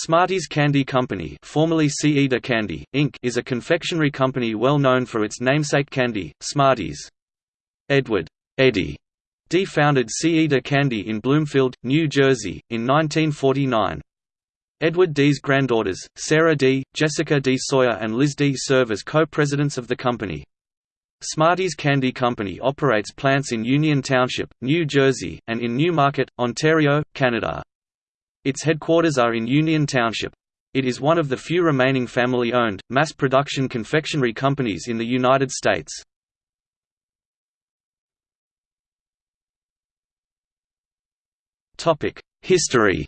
Smarties Candy Company formerly Candy, Inc. is a confectionery company well known for its namesake candy, Smarties. Edward Eddie Dee founded Ce De Candy in Bloomfield, New Jersey, in 1949. Edward Dee's granddaughters, Sarah Dee, Jessica Dee Sawyer and Liz Dee serve as co-presidents of the company. Smarties Candy Company operates plants in Union Township, New Jersey, and in Newmarket, Ontario, Canada. Its headquarters are in Union Township. It is one of the few remaining family-owned, mass-production confectionery companies in the United States. History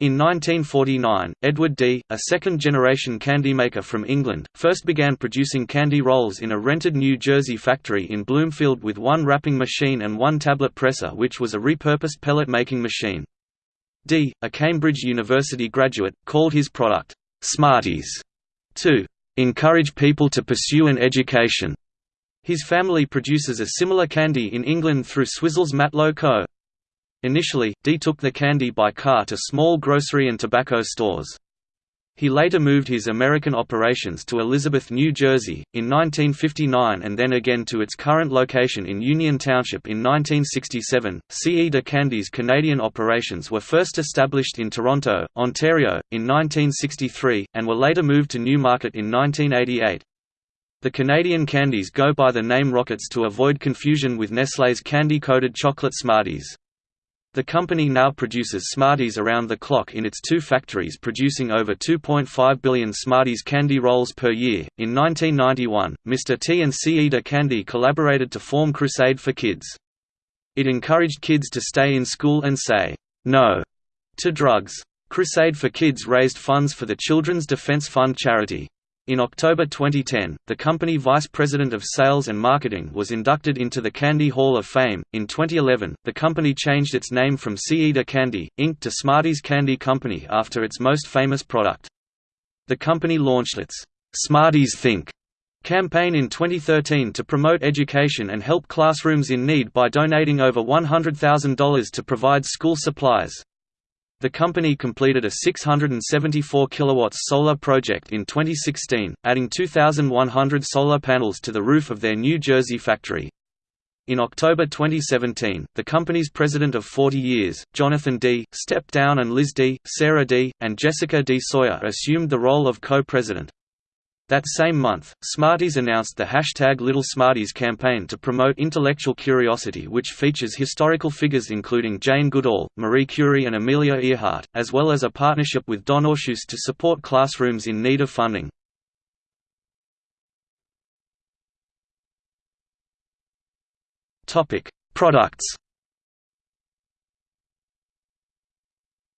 In 1949, Edward Dee, a second-generation candy maker from England, first began producing candy rolls in a rented New Jersey factory in Bloomfield with one wrapping machine and one tablet presser which was a repurposed pellet-making machine. Dee, a Cambridge University graduate, called his product, "'Smarties' to "'encourage people to pursue an education'. His family produces a similar candy in England through Swizzels Matlow Co. Initially, Dee took the candy by car to small grocery and tobacco stores. He later moved his American operations to Elizabeth, New Jersey, in 1959 and then again to its current location in Union Township in 1967. Ce De Candy's Canadian operations were first established in Toronto, Ontario, in 1963, and were later moved to Newmarket in 1988. The Canadian candies go by the name Rockets to avoid confusion with Nestlé's candy-coated chocolate Smarties. The company now produces Smarties around the clock in its two factories producing over 2.5 billion Smarties candy rolls per year. In 1991, Mr. T and Ce De Candy collaborated to form Crusade for Kids. It encouraged kids to stay in school and say, no to drugs. Crusade for Kids raised funds for the Children's Defense Fund charity. In October 2010, the company vice president of sales and marketing was inducted into the Candy Hall of Fame. In 2011, the company changed its name from Ce De Candy, Inc. to Smarties Candy Company after its most famous product. The company launched its Smarties Think campaign in 2013 to promote education and help classrooms in need by donating over $100,000 to provide school supplies. The company completed a 674 kW solar project in 2016, adding 2,100 solar panels to the roof of their New Jersey factory. In October 2017, the company's president of 40 years, Jonathan Dee, stepped down and Liz Dee, Sarah Dee, and Jessica Dee Sawyer assumed the role of co-president. That same month, Smarties announced the hashtag Little Smarties campaign to promote intellectual curiosity which features historical figures including Jane Goodall, Marie Curie and Amelia Earhart, as well as a partnership with DonorsChoose to support classrooms in need of funding. Products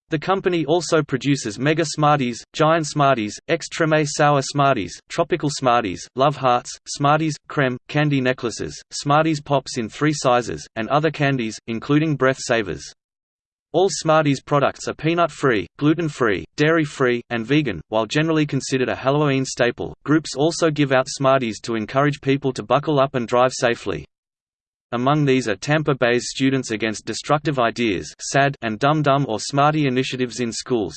The company also produces Mega Smarties, Giant Smarties, Extreme Sour Smarties, Tropical Smarties, Love Hearts, Smarties, Creme, candy necklaces, Smarties Pops in three sizes, and other candies, including Breath Savers. All Smarties products are peanut-free, gluten-free, dairy-free, and vegan. While generally considered a Halloween staple, groups also give out Smarties to encourage people to buckle up and drive safely. Among these are Tampa Bay's Students Against Destructive Ideas and Dum Dum or Smarty initiatives in schools.